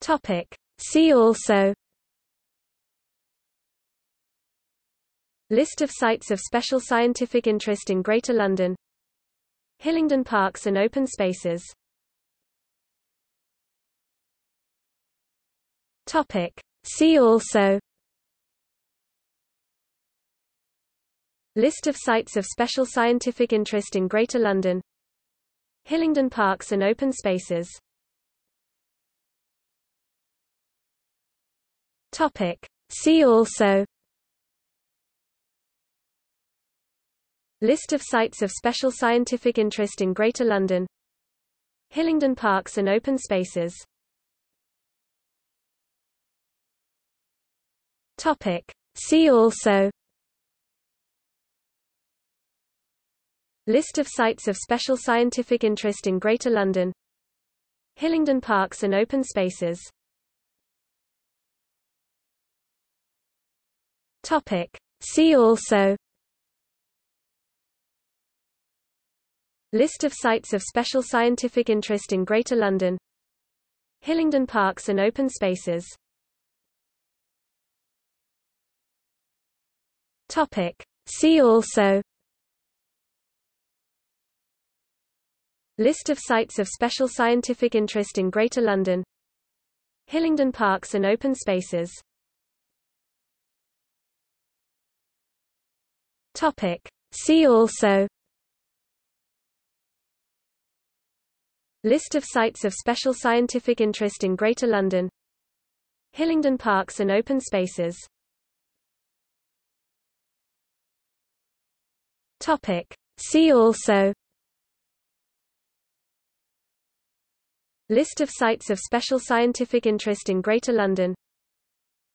Topic. See also List of sites of special scientific interest in Greater London Hillingdon Parks and Open Spaces Topic. See also List of sites of special scientific interest in Greater London Hillingdon Parks and Open Spaces Topic. See also List of sites of special scientific interest in Greater London Hillingdon Parks and Open Spaces Topic. See also List of sites of special scientific interest in Greater London Hillingdon Parks and Open Spaces Topic. See also List of sites of special scientific interest in Greater London Hillingdon Parks and Open Spaces Topic. See also List of sites of special scientific interest in Greater London Hillingdon Parks and Open Spaces Topic. See also List of sites of special scientific interest in Greater London Hillingdon Parks and Open Spaces Topic. See also List of sites of special scientific interest in Greater London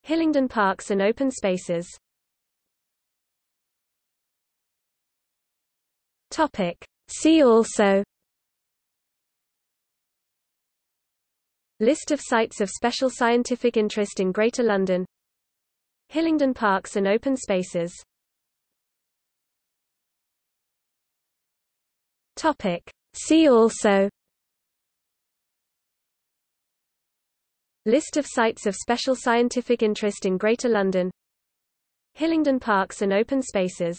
Hillingdon Parks and Open Spaces Topic. See also List of sites of special scientific interest in Greater London Hillingdon Parks and Open Spaces Topic. See also List of sites of special scientific interest in Greater London Hillingdon Parks and Open Spaces